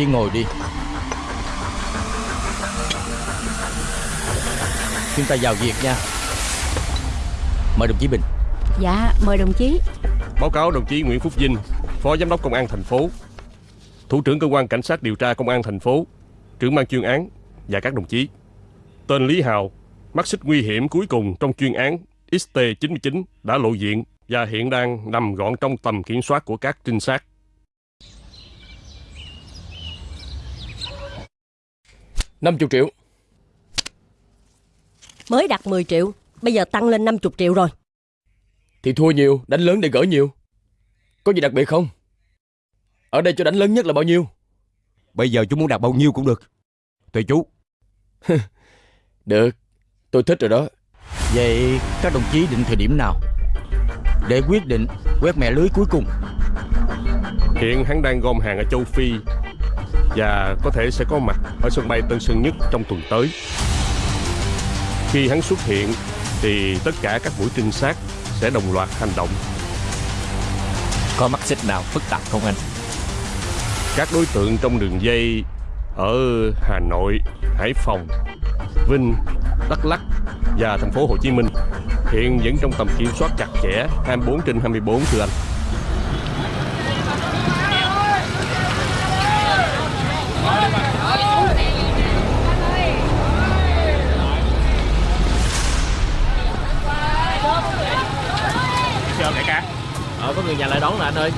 Chí ngồi đi Chúng ta vào việc nha Mời đồng chí Bình Dạ mời đồng chí Báo cáo đồng chí Nguyễn Phúc Vinh, Phó Giám đốc Công an thành phố, Thủ trưởng Cơ quan Cảnh sát điều tra Công an thành phố, trưởng ban chuyên án và các đồng chí. Tên Lý Hào, mắt xích nguy hiểm cuối cùng trong chuyên án XT99 đã lộ diện và hiện đang nằm gọn trong tầm kiểm soát của các trinh sát. Năm chục triệu. Mới đặt 10 triệu Bây giờ tăng lên 50 triệu rồi. Thì thua nhiều, đánh lớn để gỡ nhiều. Có gì đặc biệt không? Ở đây cho đánh lớn nhất là bao nhiêu? Bây giờ chú muốn đặt bao nhiêu cũng được. Tùy chú. Được, tôi thích rồi đó. Vậy các đồng chí định thời điểm nào? Để quyết định quét mẹ lưới cuối cùng. Hiện hắn đang gom hàng ở châu Phi và có thể sẽ có mặt ở sân bay Tân Sơn Nhất trong tuần tới. Khi hắn xuất hiện thì tất cả các mũi trinh sát sẽ đồng loạt hành động. Có mắt xích nào phức tạp không anh? Các đối tượng trong đường dây ở Hà Nội, Hải Phòng, Vinh, Đắk Lắk và thành phố Hồ Chí Minh hiện vẫn trong tầm kiểm soát chặt chẽ 24 trên 24 thưa anh. Sao đại ca? Ờ đón nè anh ơi.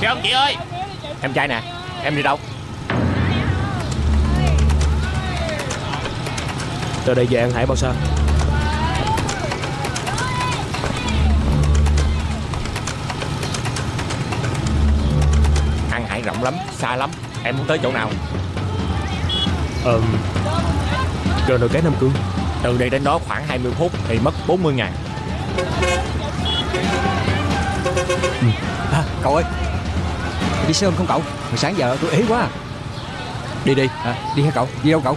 Chị ông chị ơi. Em trai nè Em đi đâu? Từ đây về An Hải bao xa? Ăn hải rộng lắm Xa lắm. Em muốn tới chỗ nào? Ờ Rồi nồi cái Nam Cương. Từ đây đến đó khoảng 20 phút Thì mất 40 ngàn Ừ. à, Cậu ơi. Đi sớm không cậu? Hồi sáng giờ tôi ế quá à. Đi đi. À, Đi hả cậu? Đi đâu cậu?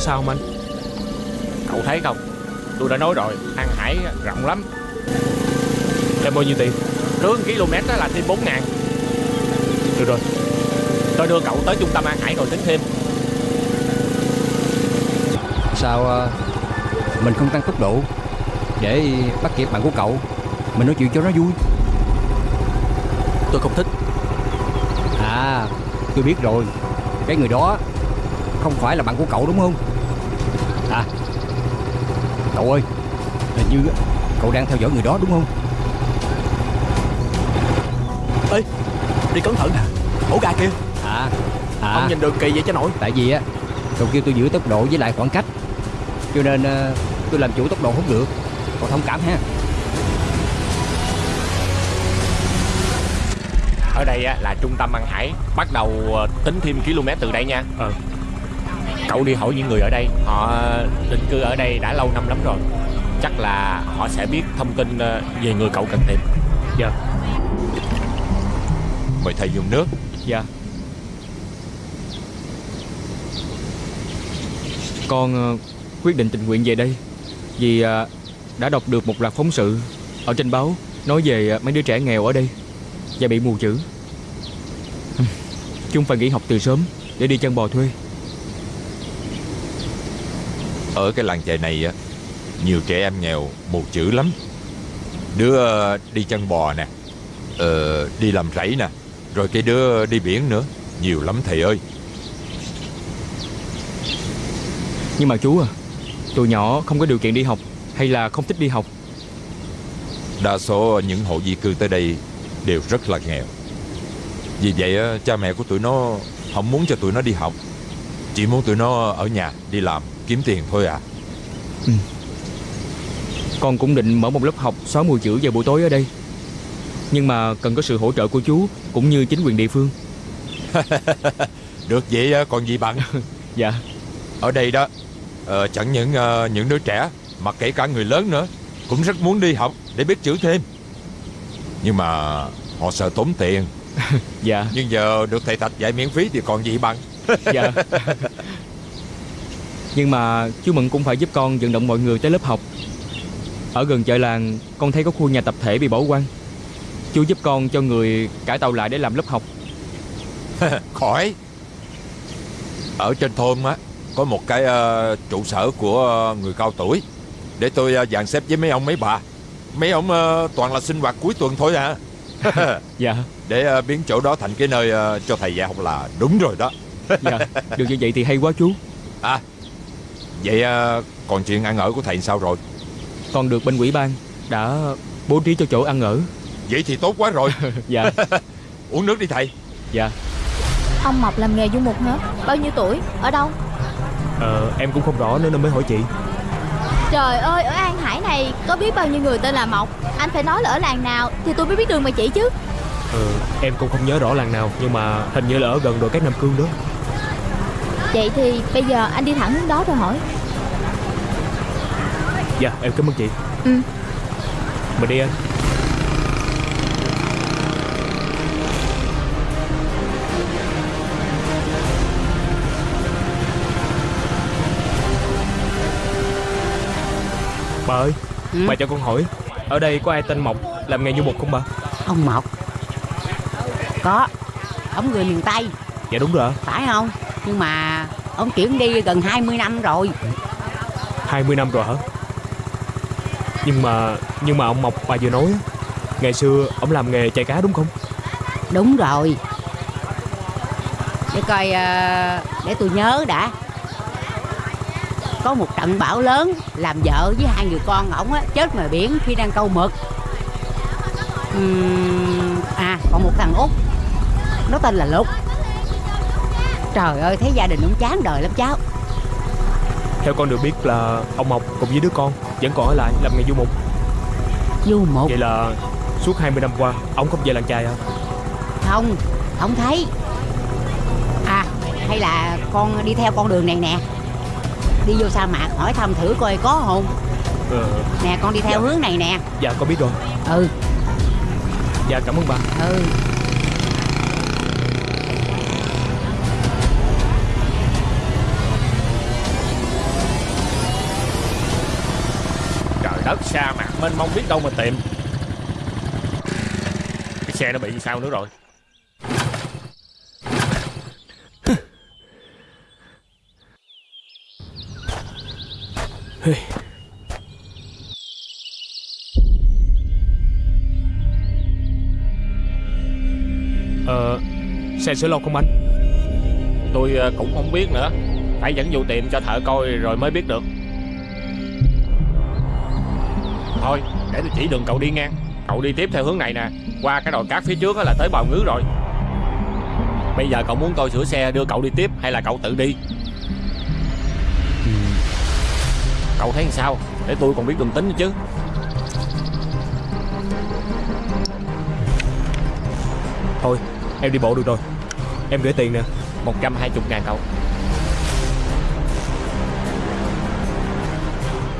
Sao không anh? Cậu thấy không? Tôi đã nói rồi An Hải rộng lắm. Em bao nhiêu tiền? Cứ km đó là thêm 4 ngàn. Được rồi. Tôi đưa cậu tới trung tâm An Hải rồi tính thêm. Sao ờ, mình không tăng tốc độ để bắt kịp bạn của cậu? Mình nói chuyện cho nó vui. Tôi không thích. À, tôi biết rồi. Cái người đó không phải là bạn của cậu đúng không? À, cậu ơi, hình như cậu đang theo dõi người đó đúng không? Ê Đi cẩn thận nè Ổ gà kìa À, à, Ông nhìn đường kỳ vậy cho nổi tại vì á, cậu kêu tôi giữ tốc độ với lại khoảng cách. Cho nên ờ, tôi làm chủ tốc độ không được. Cậu thông cảm ha. Ở đây á, là trung tâm An Hải Bắt đầu ờ, tính thêm km từ đây nha Ờ. Cậu đi hỏi những người ở đây. Họ định cư ở đây đã lâu năm lắm rồi. Chắc là họ sẽ biết thông tin ờ, về người cậu cần tìm. Dạ. Mời thầy dùng nước. Dạ. Con ờ, quyết định tình nguyện về đây Vì ờ, đã đọc được một loạt phóng sự Ở trên báo Nói về mấy đứa trẻ nghèo ở đây Và bị mù chữ. Chúng phải nghỉ học từ sớm Để đi chân bò thuê Ở cái làng chài này á Nhiều trẻ em nghèo mù chữ lắm. Đứa ờ, đi chân bò nè ờ, Đi làm rẫy nè Rồi cái đứa đi biển nữa. Nhiều lắm thầy ơi. Nhưng mà chú à Tụi nhỏ không có điều kiện đi học Hay là không thích đi học? Đa số những hộ di cư tới đây Đều rất là nghèo. Vì vậy cha mẹ của tụi nó Không muốn cho tụi nó đi học Chỉ muốn tụi nó ở nhà đi làm Kiếm tiền thôi à? Con cũng định mở một lớp học xóa mù chữ vào buổi tối ở đây. Nhưng mà cần có sự hỗ trợ của chú Cũng như chính quyền địa phương. Được vậy còn gì bằng? Dạ. Ở đây đó ờ, Chẳng những ờ, những đứa trẻ Mà kể cả người lớn nữa Cũng rất muốn đi học để biết chữ thêm. Nhưng mà họ sợ tốn tiền. Dạ. Nhưng giờ được thầy Thạch dạy miễn phí Thì còn gì bằng? Dạ Nhưng mà chú Mận cũng phải giúp con vận động mọi người tới lớp học. Ở gần chợ làng Con thấy có khu nhà tập thể bị bỏ hoang Chú giúp con cho người cải tạo lại để làm lớp học. Khỏi. Ở trên thôn á Có một cái ờ, trụ sở của ờ, người cao tuổi. Để tôi uh, dàn xếp với mấy ông mấy bà. Mấy ông ờ, toàn là sinh hoạt cuối tuần thôi à. Dạ. Để ờ, biến chỗ đó thành cái nơi ờ, cho thầy dạy học là đúng rồi đó. Dạ Được như vậy thì hay quá chú. À Vậy ờ, còn chuyện ăn ở của thầy sao rồi? Con được bên quỹ ban Đã bố trí cho chỗ ăn ở. Vậy thì tốt quá rồi. Dạ. Uống nước đi thầy. Dạ. Ông Mộc làm nghề du mục hả? Bao nhiêu tuổi? Ở đâu? Ờ em cũng không rõ nên mới hỏi chị. Trời ơi, ở An Hải này có biết bao nhiêu người tên là Mộc? Anh phải nói là ở làng nào thì tôi mới biết đường mà chỉ chứ. Ờ em cũng không nhớ rõ làng nào Nhưng mà hình như là ở gần đồi cát Nam Cương đó Vậy thì bây giờ anh đi thẳng hướng đó rồi hỏi. Dạ em cảm ơn chị. Ừ. Mình đi anh. Bà ơi Ừ. Bà cho con hỏi Ở đây có ai tên Mộc Làm nghề du mục không bà? Ông Mộc. Có. Ông người miền Tây. Dạ đúng rồi Phải không Nhưng mà Ông chuyển đi gần 20 năm rồi. 20 năm rồi hả? Nhưng mà Nhưng mà ông Mộc bà vừa nói Ngày xưa ông làm nghề chạy cá đúng không? Đúng rồi. Để coi ờ, Để tôi nhớ đã. Có một trận bão lớn Làm vợ với hai người con ổng á Chết ngoài biển khi đang câu mực. À còn một thằng út Nó tên là Lục Trời ơi thấy gia đình ông chán đời lắm cháu. Theo con được biết là ông Mộc cùng với đứa con Vẫn còn ở lại làm nghề du mục. Du mục? Vậy là suốt 20 năm qua Ông không về làng chài à Không Không thấy. À hay là con đi theo con đường này nè. Đi vô sa mạc hỏi thăm thử coi có không. Ờ, Nè con đi theo hướng này nè. Dạ con biết rồi. Ừ. Dạ cảm ơn bà. Ừ sa mạc mênh mông biết đâu mà tìm. Cái xe nó bị sao nữa rồi. Ờ Xe sửa lột không anh? Tôi ờ, cũng không biết nữa. Phải dẫn vô tiệm cho thợ coi rồi mới biết được Thôi để tôi chỉ đường cậu đi ngang. Cậu đi tiếp theo hướng này nè. Qua cái đồi cát phía trước á là tới bào ngứ rồi. Bây giờ cậu muốn tôi sửa xe đưa cậu đi tiếp Hay là cậu tự đi? Cậu thấy sao? Để tôi còn biết đường tính nữa chứ. Thôi em đi bộ được rồi. Em gửi tiền nè. 120 ngàn cậu.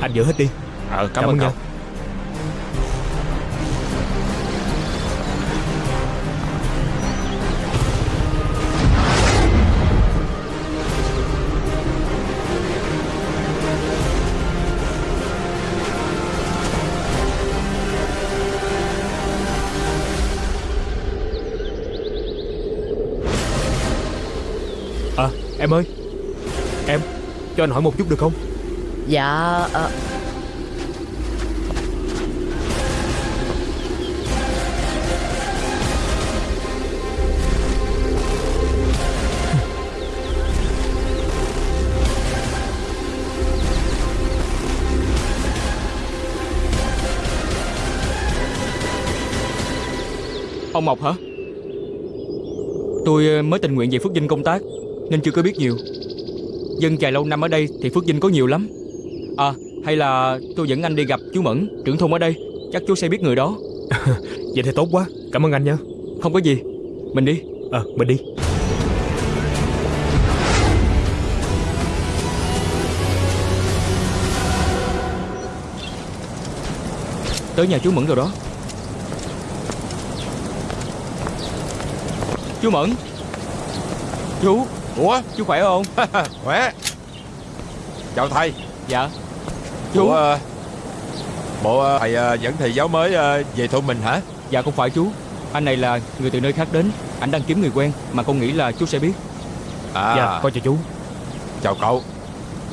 Anh giữ hết đi. Ờ cảm, ơn cậu. nha. Em ơi Em Cho anh hỏi một chút được không? Dạ ờ, Ông Mộc hả? Tôi ờ, mới tình nguyện về Phước Vinh công tác Nên chưa có biết nhiều. Dân chài lâu năm ở đây thì Phước Vinh có nhiều lắm. À hay là tôi dẫn anh đi gặp chú Mẫn Trưởng thôn ở đây. Chắc chú sẽ biết người đó. Vậy thì tốt quá. Cảm ơn anh nha. Không có gì. Mình đi. Ờ mình đi. Tới nhà chú Mẫn rồi đó. Chú Mẫn. Chú Ủa? Chú khỏe không? Khỏe. Chào thầy. Dạ. Chú? Ủa ờ, Bộ ờ, thầy ờ, dẫn thầy giáo mới về thôn mình hả? Dạ không phải chú. Anh này là người từ nơi khác đến. Anh đang kiếm người quen Mà con nghĩ là chú sẽ biết. À. Dạ con chào chú. Chào cậu.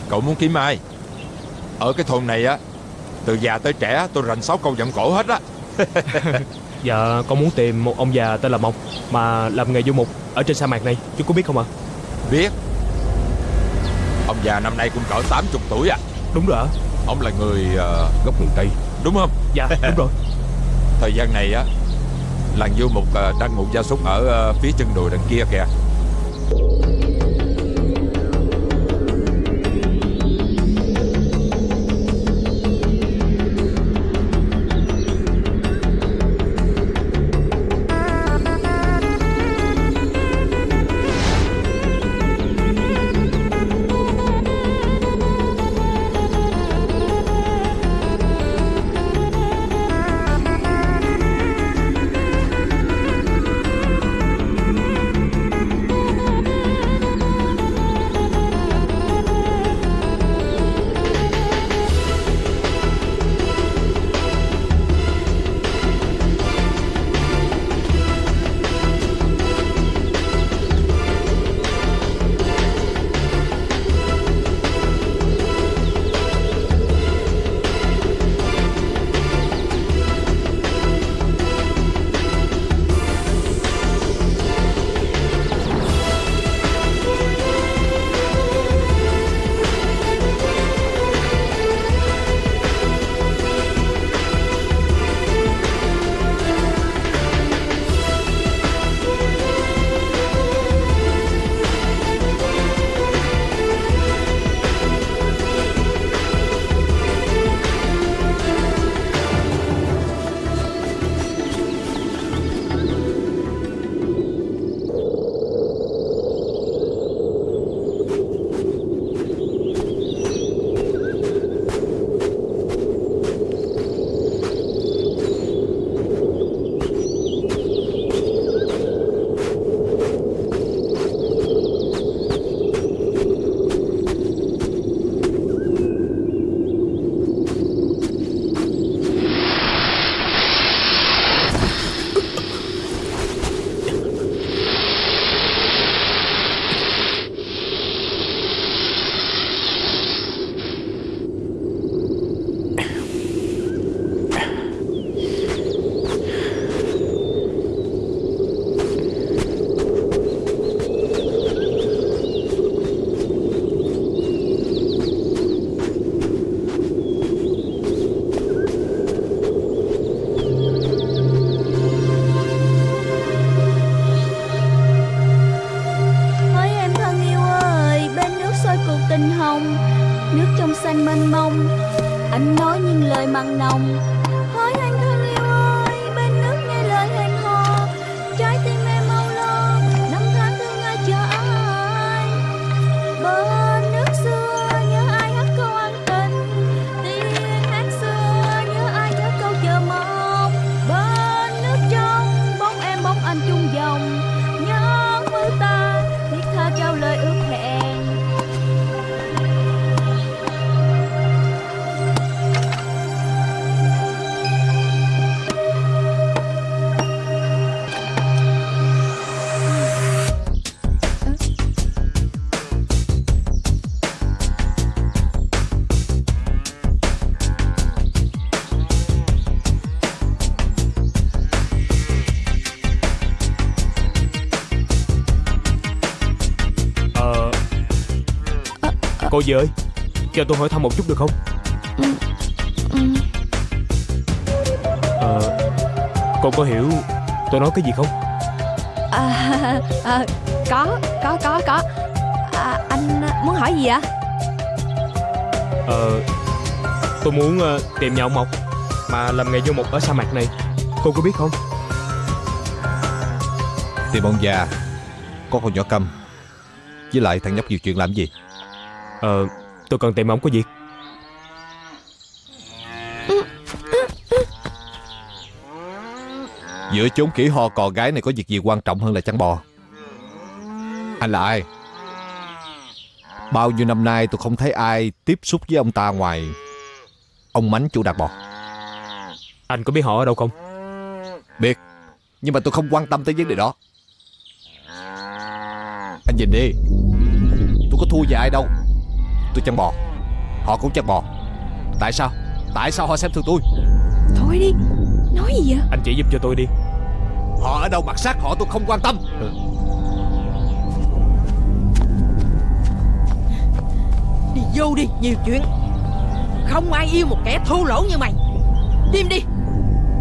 Cậu muốn kiếm ai? Ở cái thôn này á Từ già tới trẻ tôi rành sáu câu giọng cổ hết á. Dạ con muốn tìm một ông già tên là Mộc Mà làm nghề du mục Ở trên sa mạc này. Chú có biết không ạ Biết. Ông già năm nay cũng cỡ 80 tuổi à. Đúng rồi ạ Ông là người ờ, gốc miền Tây. Đúng không? Dạ đúng rồi. Thời gian này á Làng du mục ờ, đang ngụ gia súc ở ờ, phía chân đồi đằng kia kìa Cô dì ơi Cho tôi hỏi thăm một chút được không? Ờ Cô có hiểu tôi nói cái gì không? À, à, có, có, có, có. À, Anh muốn hỏi gì ạ? Ờ Tôi muốn ờ, tìm nhà ông Mộc Mà làm nghề vô mục ở sa mạc này. Cô có biết không? Tìm ông già Có con nhỏ câm Với lại thằng nhóc nhiều chuyện làm gì Ờ Tôi cần tìm ông có việc Giữa chốn kỹ ho cò gái này có việc gì quan trọng hơn là chăn bò? Anh là ai? Bao nhiêu năm nay tôi không thấy ai tiếp xúc với ông ta ngoài Ông Mánh chủ đạt bò. Anh có biết họ ở đâu không? Biết Nhưng mà tôi không quan tâm tới vấn đề đó. Anh nhìn đi Tôi có thua gì ai đâu Tôi chăn bò. Họ cũng chăn bò. Tại sao? Tại sao họ xem thường tôi? Thôi đi, nói gì vậy? Anh chỉ giúp cho tôi đi. Họ ở đâu mặt sát họ tôi không quan tâm. Đi vô đi nhiều chuyện. Không ai yêu một kẻ thô lỗ như mày. Im đi.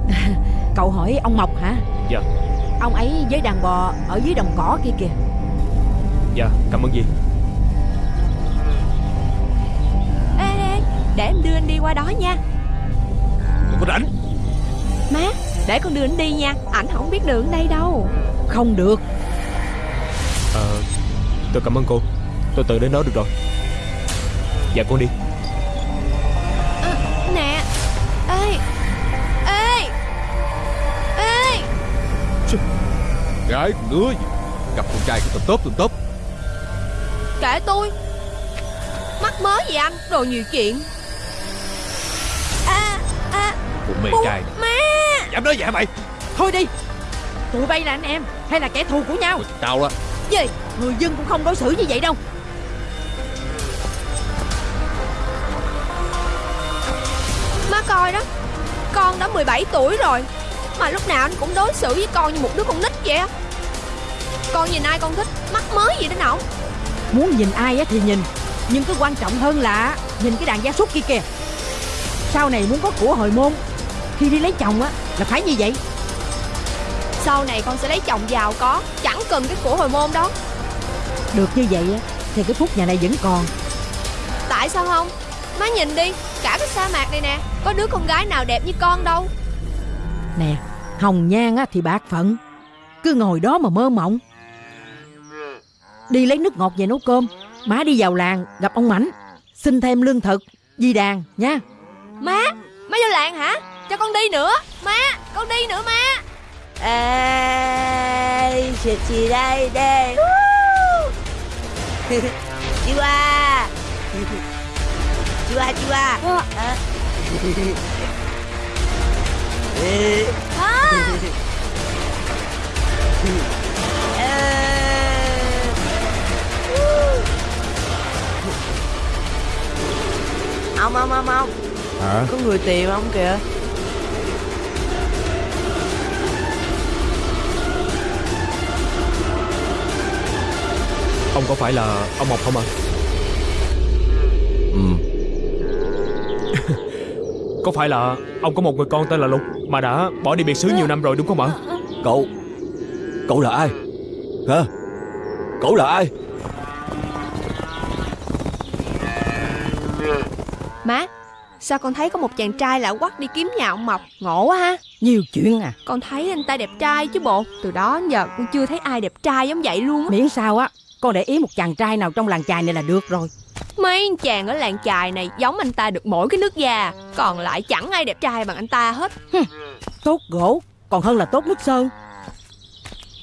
Cậu hỏi ông Mộc hả? Dạ. Ông ấy với đàn bò ở dưới đồng cỏ kia kìa. Dạ cảm ơn gì để em đưa anh đi qua đó nha. Tôi có rảnh Má, để con đưa anh đi nha. Ảnh không biết đường đây đâu. Không được. Ờ Tôi cảm ơn cô. Tôi tự đến đó được rồi. Dạ con đi. Nè. Ê Ê Ê. Gái con đứa gì Gặp con trai của tụm tốt tụm tốt. Kệ tôi. Mắc mớ gì anh Đồ nhiều chuyện mê Bu- trai này. Má Dám nói vậy hả mày? Thôi đi. Tụi bay là anh em Hay là kẻ thù của nhau? Tao đó. Gì? Người dân cũng không đối xử như vậy đâu. Má coi đó Con đã 17 tuổi rồi Mà lúc nào anh cũng đối xử với con như một đứa con nít vậy á. Con nhìn ai con thích Mắc mớ gì đến ổng Muốn nhìn ai á thì nhìn Nhưng cái quan trọng hơn là Nhìn cái đàn gia súc kia kìa. Sau này muốn có của hồi môn Khi đi lấy chồng á là phải như vậy. Sau này con sẽ lấy chồng giàu có Chẳng cần cái của hồi môn đó. Được như vậy á Thì cái phúc nhà này vẫn còn. Tại sao không? Má nhìn đi Cả cái sa mạc này nè Có đứa con gái nào đẹp như con đâu. Nè Hồng nhan á thì bạc phận Cứ ngồi đó mà mơ mộng. Đi lấy nước ngọt về nấu cơm Má đi vào làng gặp ông Mảnh Xin thêm lương thực Di đàn nha. Má Má vô làng hả Cho con đi nữa Má Con đi nữa má Ê, chuyện gì đây đây? Chua. Chua chua. À. Ê. Ông ông ông ông Hả Có người tìm ông kìa Ông có phải là ông Mộc không ạ? Ừ. Có phải là ông có một người con tên là Lục Mà đã bỏ đi biệt xứ nhiều năm rồi đúng không ạ? Cậu Cậu là ai? Hả? Cậu là ai? Má Sao con thấy có một chàng trai lạ quắc đi kiếm nhà ông Mộc? Ngộ quá ha. Nhiều chuyện à. Con thấy anh ta đẹp trai chứ bộ. Từ đó đến giờ con chưa thấy ai đẹp trai giống vậy luôn á. Miễn sao á Con để ý một chàng trai nào trong làng chài này là được rồi. Mấy anh chàng ở làng chài này giống anh ta được mỗi cái nước da Còn lại chẳng ai đẹp trai bằng anh ta hết. Tốt gỗ Còn hơn là tốt nước sơn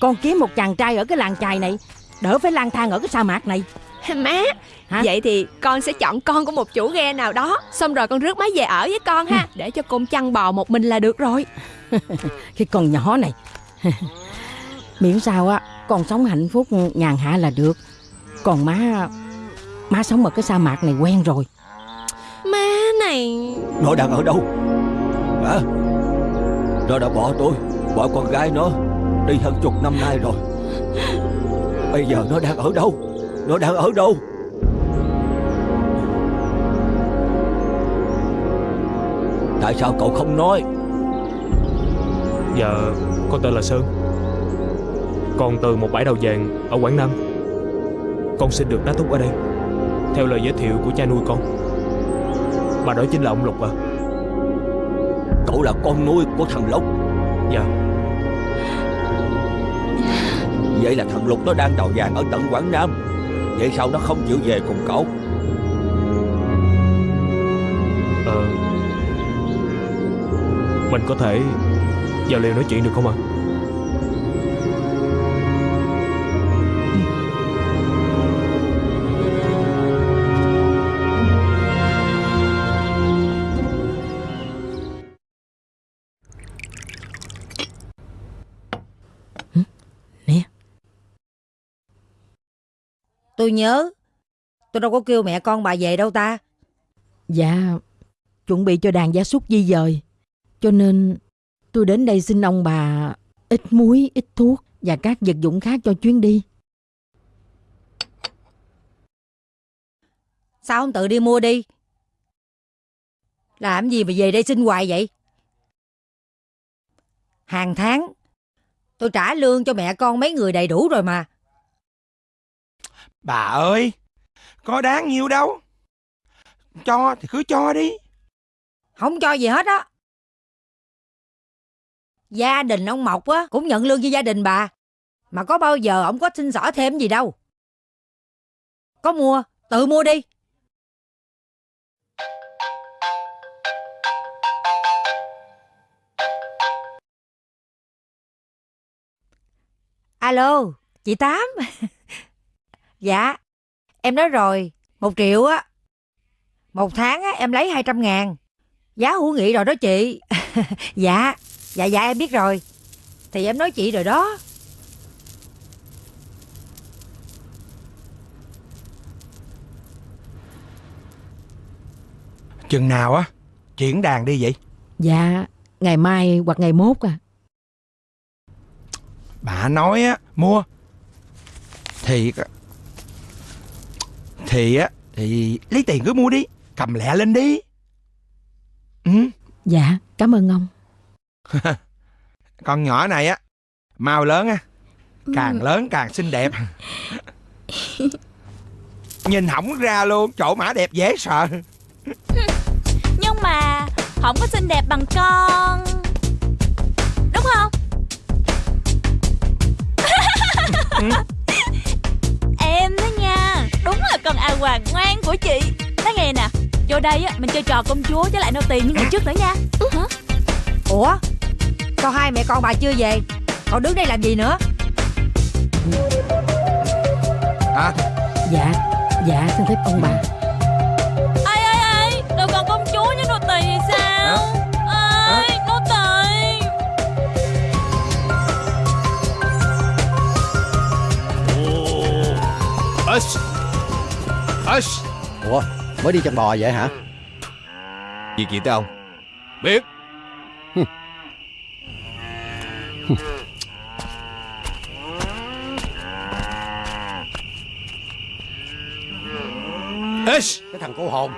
Con kiếm một chàng trai ở cái làng chài này Đỡ phải lang thang ở cái sa mạc này. Má Hả? Vậy thì con sẽ chọn con của một chủ ghe nào đó Xong rồi con rước má về ở với con ha Để cho con chăn bò một mình là được rồi. Cái con nhỏ này. Miễn sao á Con sống hạnh phúc nhàn hạ là được. Còn má Má sống ở cái sa mạc này quen rồi. Má này. Nó đang ở đâu? Hả? Nó đã bỏ tôi Bỏ con gái nó Đi hơn chục năm nay rồi. Bây giờ nó đang ở đâu? Nó đang ở đâu? Tại sao cậu không nói? Dạ con tên là Sơn Con từ một bãi đào vàng ở Quảng Nam. Con xin được đá túc ở đây. Theo lời giới thiệu của cha nuôi con. Mà đó chính là ông Lục à. Cậu là con nuôi của thằng Lục. Dạ. Vậy là thằng Lục nó đang đào vàng ở tận Quảng Nam. Vậy sao nó không chịu về cùng cậu? Ờ. Mình có thể Vào liều nói chuyện được không ạ Tôi nhớ. Tôi đâu có kêu mẹ con bà về đâu ta. Dạ Chuẩn bị cho đàn gia súc di dời. Cho nên tôi đến đây xin ông bà Ít muối, ít thuốc Và các vật dụng khác cho chuyến đi. Sao không tự đi mua đi? Làm gì mà về đây xin hoài vậy? Hàng tháng Tôi trả lương cho mẹ con mấy người đầy đủ rồi mà Bà ơi, có đáng nhiêu đâu. Cho thì cứ cho đi. Không cho gì hết á. Gia đình ông Mộc á Cũng nhận lương như gia đình bà. Mà có bao giờ ông có xin xỏ thêm gì đâu. Có mua Tự mua đi. Alo Chị Tám. Dạ. Em nói rồi Một triệu á. Một tháng á em lấy 200 ngàn. Giá hữu nghị rồi đó chị. Dạ Dạ dạ em biết rồi. Thì em nói chị rồi đó. Chừng nào á, chuyển đàn đi vậy? Dạ Ngày mai hoặc ngày mốt à. Bà nói á, mua. Thì Thì á, thì lấy tiền cứ mua đi. Cầm lẹ lên đi. Ừ. Dạ cảm ơn ông Con nhỏ này á, mau lớn á. Càng lớn càng xinh đẹp. Nhìn hỏng ra luôn, chỗ mã đẹp dễ sợ. Nhưng mà Không có xinh đẹp bằng con Đúng không Em con A Hoàng ngoan của chị. Nói nghe nè Vô đây á mình chơi trò công chúa với lại nô tỳ như ngày trước nữa nha. Hả? Ủa? Sao hai mẹ con bà chưa về? Còn đứng đây làm gì nữa? Hả? Dạ Dạ xin phép ông bà mới đi chăn bò vậy hả? Việc gì tới ông? Biết. Ush. Cái thằng cô hồn.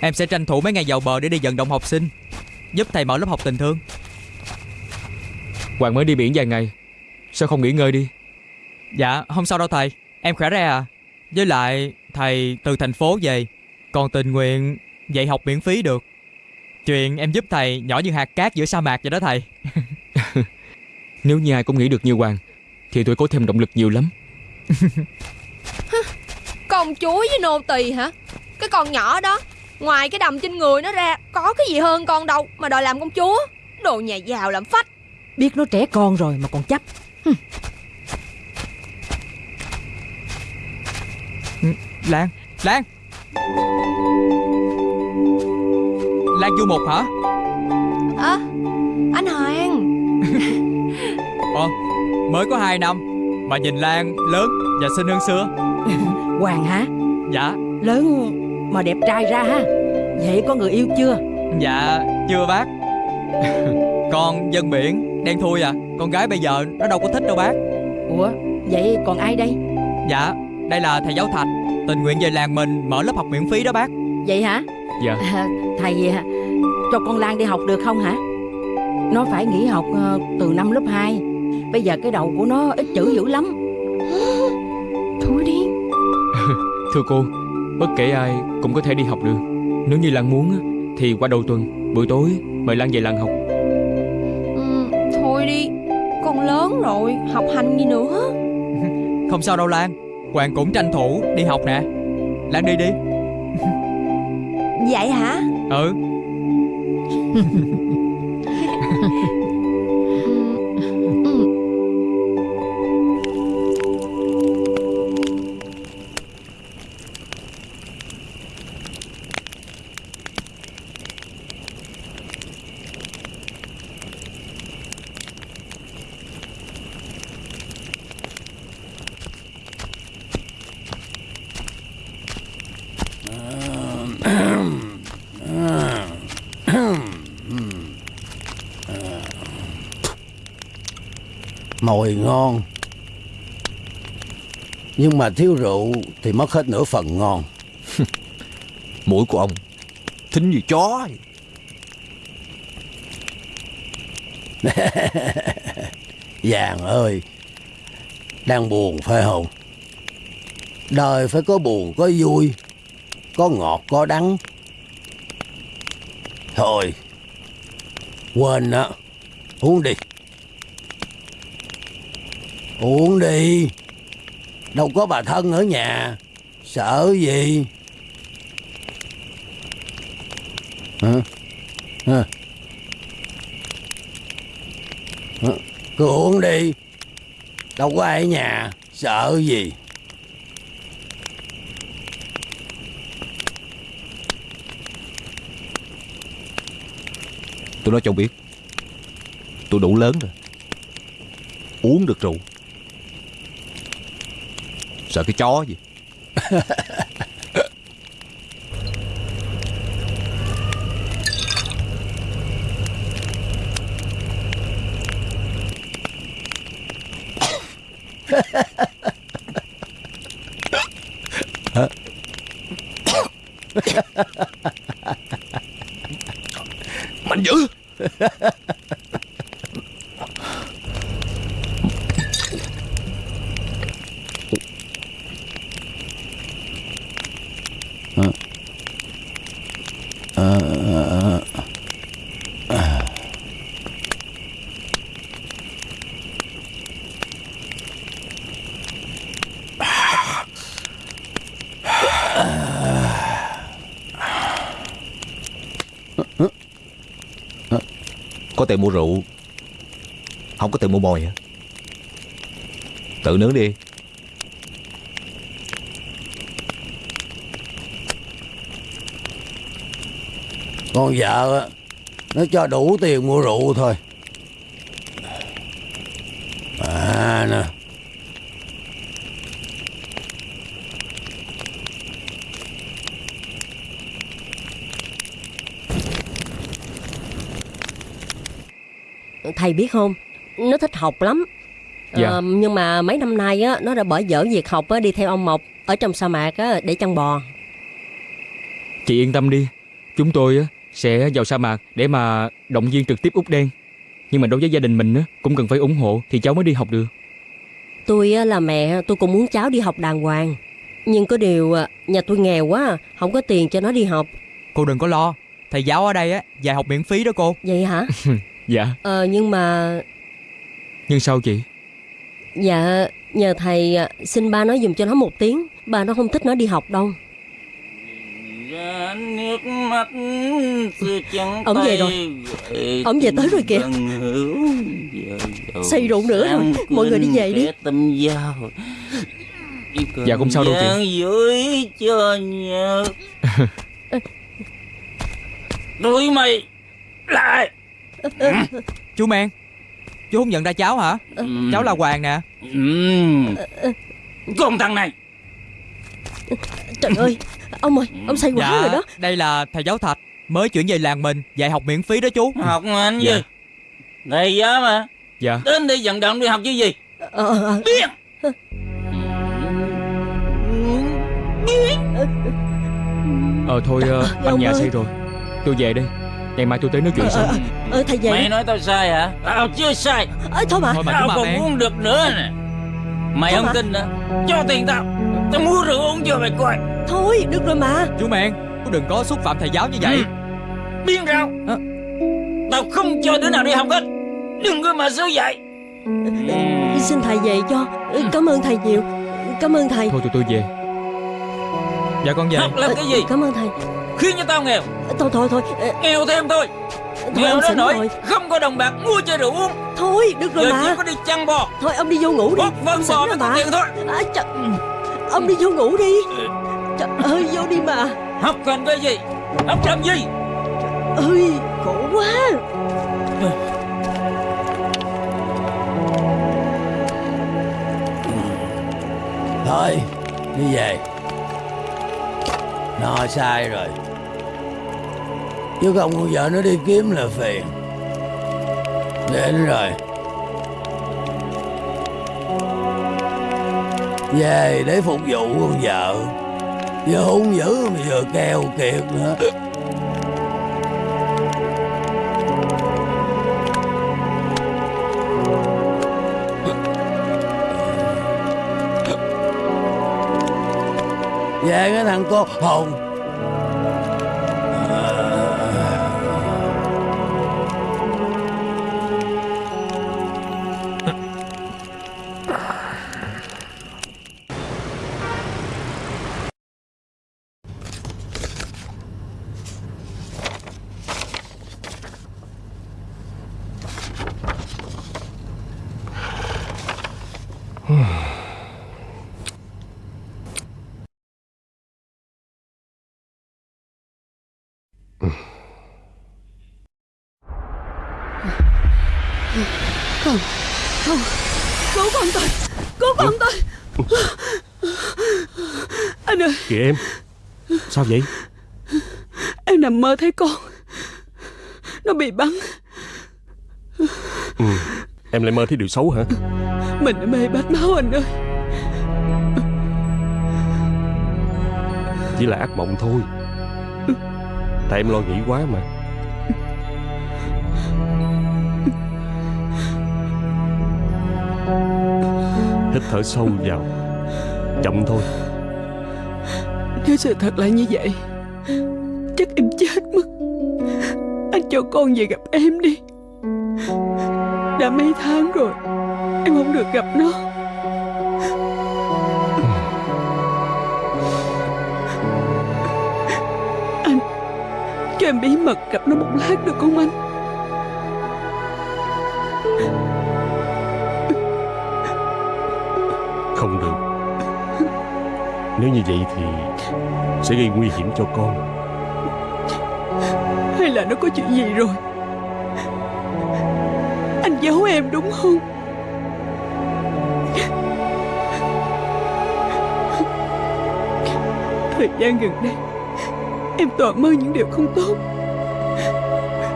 Em sẽ tranh thủ mấy ngày vào bờ để đi vận động học sinh Giúp thầy mở lớp học tình thương. Hoàng mới đi biển vài ngày Sao không nghỉ ngơi đi? Dạ không sao đâu thầy. Em khỏe ra à. Với lại thầy từ thành phố về. Còn tình nguyện dạy học miễn phí được. Chuyện em giúp thầy nhỏ như hạt cát giữa sa mạc vậy đó thầy. Nếu như ai cũng nghĩ được như Hoàng Thì tôi có thêm động lực nhiều lắm. Con chuối với nô tỳ hả? Cái con nhỏ đó Ngoài cái đầm trên người nó ra Có cái gì hơn con đâu Mà đòi làm công chúa? Đồ nhà giàu làm phách. Biết nó trẻ con rồi mà còn chấp Lan Lan. Lan du một hả? Ơ Anh Hoàng. Ờ Mới có 2 năm Mà nhìn Lan lớn và xinh hơn xưa. Hoàng hả? Dạ. Lớn mà đẹp trai ra ha. Vậy có người yêu chưa? Dạ chưa bác. Con dân biển Đen thui à Con gái bây giờ nó đâu có thích đâu bác. Ủa vậy còn ai đây? Dạ Đây là thầy giáo Thạch Tình nguyện về làng mình mở lớp học miễn phí đó bác. Vậy hả? Dạ. À, Thầy à, cho con Lan đi học được không hả? Nó phải nghỉ học ờ, từ năm lớp 2 Bây giờ cái đầu của nó ít chữ dữ lắm. Thôi đi Thưa cô Bất kể ai cũng có thể đi học được. Nếu như Lan muốn á, Thì qua đầu tuần Buổi tối mời Lan về làng học lớn rồi Học hành gì nữa? Không sao đâu Lan Hoàng cũng tranh thủ đi học nè. Lan đi đi. Vậy hả? Ừ Mồi ngon. Nhưng mà thiếu rượu Thì mất hết nửa phần ngon. Mũi của ông Thính như chó. Vàng ơi Đang buồn phải không? Đời phải có buồn có vui Có ngọt có đắng. Thôi Quên á Uống đi Uống đi. Đâu có bà thân ở nhà. Sợ gì? Hả? Hả? Hả? Cứ uống đi. Đâu có ai ở nhà. Sợ gì? Tôi nói cho ông biết. Tôi đủ lớn rồi. Uống được rượu. Sợ cái chó gì? Mạnh dữ. Tiền mua rượu. Không có tiền mua mồi hả? Tự nướng đi. Con vợ nó cho đủ tiền mua rượu thôi. À nè. Thầy biết không? Nó thích học lắm. Dạ. Ờ, Nhưng mà mấy năm nay á Nó đã bỏ dở việc học á, đi theo ông Mộc Ở trong sa mạc á, để chăn bò. Chị yên tâm đi. Chúng tôi á, sẽ vào sa mạc Để mà động viên trực tiếp út đen. Nhưng mà đối với gia đình mình á, cũng cần phải ủng hộ Thì cháu mới đi học được. Tôi á, là mẹ tôi cũng muốn cháu đi học đàng hoàng. Nhưng có điều à, nhà tôi nghèo quá Không có tiền cho nó đi học. Cô đừng có lo. Thầy giáo ở đây á dạy học miễn phí đó cô. Vậy hả Dạ Ờ nhưng mà Nhưng sao chị Dạ nhờ thầy à, xin ba nói dùm cho nó một tiếng Ba nó không thích nó đi học đâu nước mắt Ông về rồi. Ông về tới rồi kìa. Say rượu nữa rồi. Mọi người đi về đi. tâm giao Dạ, không sao đâu chị. Đuổi mày lại Chú Men Chú không nhận ra cháu hả? Cháu là Hoàng nè. Con thằng này. Trời ơi Ông ơi ông say quá Dạ rồi đó. đây là thầy giáo Thạch Mới chuyển về làng mình Dạy học miễn phí đó chú. Học anh Dạ. gì? Thầy giáo mà. Dạ. Đến đây vận động đi học chứ gì? Ờ, ờ. Biết. Ờ thôi ờ, Dạ, anh ông nhà say rồi. Tôi về đây Ngày mai tôi tới nói chuyện sau. Ờ thầy về Mày nói tao sai hả? Tao chưa sai. Ê, thôi mà. Thôi mà Tao còn men. muốn được nữa nè. Mày Thôi không mà. tin nữa Cho tiền tao. Tao mua rượu uống cho mày coi. Thôi được rồi mà. Chú Men Chú đừng có xúc phạm thầy giáo như vậy. Biên rao Tao không cho đứa nào đi học hết. Đừng có mà xấu dạy. Xin thầy về cho. Cảm ơn thầy nhiều. Cảm ơn thầy. Thôi tụi tôi về. Dạ con về. Học làm cái gì? Cảm ơn thầy Khiến cho tao nghèo. Thôi thôi thôi. Ờ, Nghèo thêm thôi. Thôi Nghèo nỗi rồi. không có đồng bạc mua cho rượu uống. Thôi được rồi Giờ mà. chỉ có đi chăn bò. Thôi ông đi vô ngủ đi. Ông xỉn bò mới có tiền thôi. À, trời, Ông đi vô ngủ đi. Trời ơi vô đi mà. Học cần cái gì? Học làm gì? Ơi khổ quá. Thôi đi về. Nó sai rồi Chứ không, con vợ nó đi kiếm là phiền. Đến rồi. Về để phục vụ con vợ. Vừa hung dữ mà vừa keo kiệt nữa. Về cái thằng cô hồn Kìa em? Sao vậy? Em nằm mơ thấy con. Nó bị bắn. Ừ. Em lại mơ thấy điều xấu hả? Mình đã mê bát máu anh ơi. Chỉ là ác mộng thôi. Tại em lo nghĩ quá mà. Hít thở sâu vào. Chậm thôi nếu sự thật là như vậy, Chắc em chết mất. Anh cho con về gặp em đi. Đã mấy tháng rồi, Em không được gặp nó. Anh, Cho em bí mật gặp nó một lát được không anh? Không được. Nếu như vậy thì sẽ gây nguy hiểm cho con. Hay là nó có chuyện gì rồi? Anh giấu em đúng không? Thời gian gần đây Em toàn mơ những điều không tốt.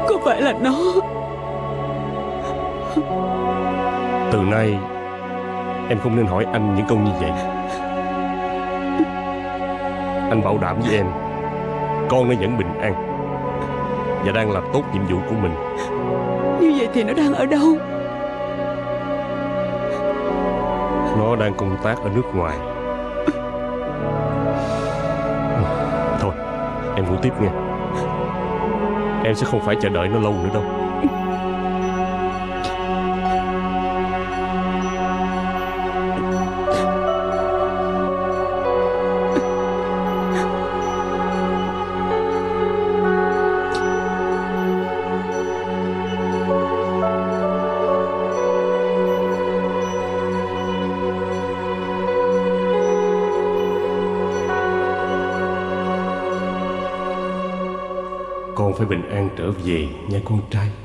Có phải là nó? Từ nay Em không nên hỏi anh những câu như vậy Anh bảo đảm với em. Con nó vẫn bình an Và đang làm tốt nhiệm vụ của mình. Như vậy thì nó đang ở đâu? Nó đang công tác ở nước ngoài. Thôi Em ngủ tiếp nha Em sẽ không phải chờ đợi nó lâu nữa đâu trở về nha con trai.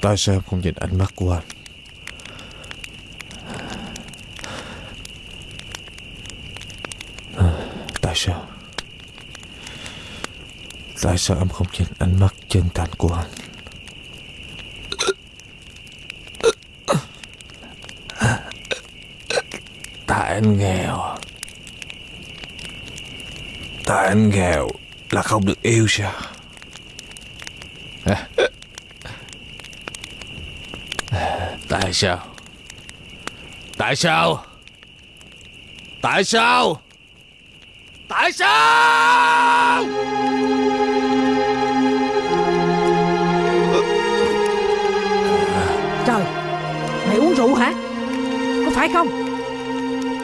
Tại sao em không nhìn ánh mắt của anh? À, Tại sao? Tại sao em không nhìn ánh mắt chân thành của anh? Tại anh nghèo à? Tại anh nghèo Là không được yêu sao? Tại sao? Tại sao? Tại sao? Tại sao? Trời Mày uống rượu hả? Có phải không?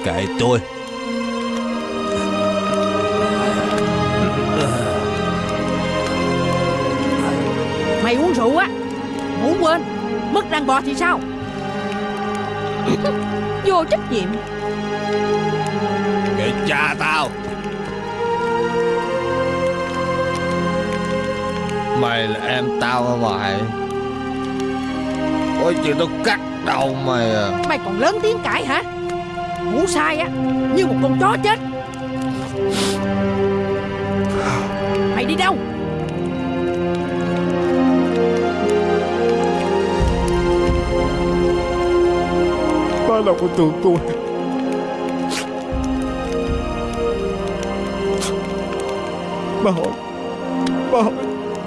Kệ tôi. Mày uống rượu á Muốn quên Mất đàn bò thì sao Vô trách nhiệm. Kệ cha tao. Mày là em tao hả mày? Có chuyện tao cắt đầu mày à. Mày còn lớn tiếng cãi hả? Ngủ sai á Như một con chó chết. Mày đi đâu Ba đâu có thương tôi Ba hỏi Ba hỏi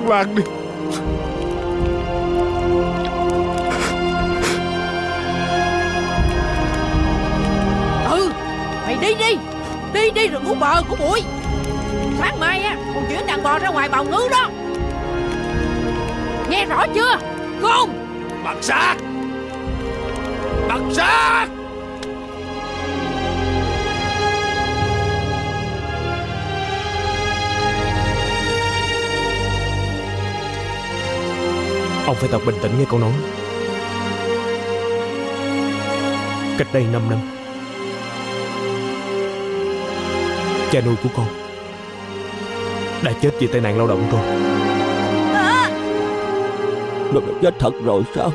Lan đi. Ừ Mày đi đi. Đi đi rồi ngủ bờ của bụi. Sáng mai á Con chuyển đàn bò ra ngoài bào ngư đó. Nghe rõ chưa? Khôn Bằng xác Xác Ông phải thật bình tĩnh nghe câu nói. Cách đây 5 năm Cha nuôi của con Đã chết vì tai nạn lao động thôi. Nó đã chết thật rồi sao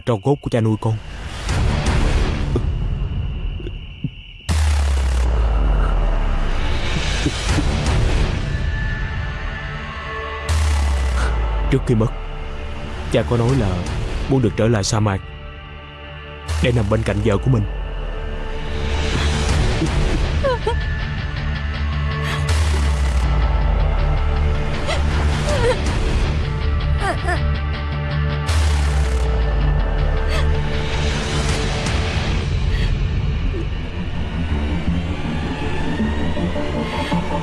là tro cốt của cha nuôi con Trước khi mất, Cha có nói là Muốn được trở lại sa mạc Để nằm bên cạnh vợ của mình Ha ha!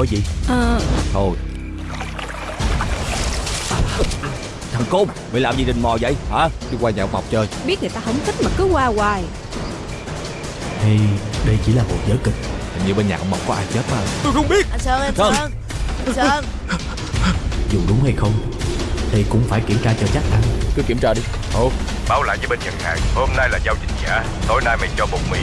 hỏi gì? Thôi. Thằng Côn Mày làm gì đình mò vậy hả? Đi qua nhà ông Mộc chơi. Biết người ta không thích mà cứ qua hoài. Hay đây chỉ là một vở kịch. Hình như bên nhà ông Mộc có ai chết mà. Tôi không biết. Anh Sơn, anh Sơn. Sơn. Anh Sơn. Dù đúng hay không Thì cũng phải kiểm tra cho chắc ăn Cứ kiểm tra đi. Ồ, báo lại với bên nhận hàng Hôm nay là giao dịch giả Tối nay mày cho bột mì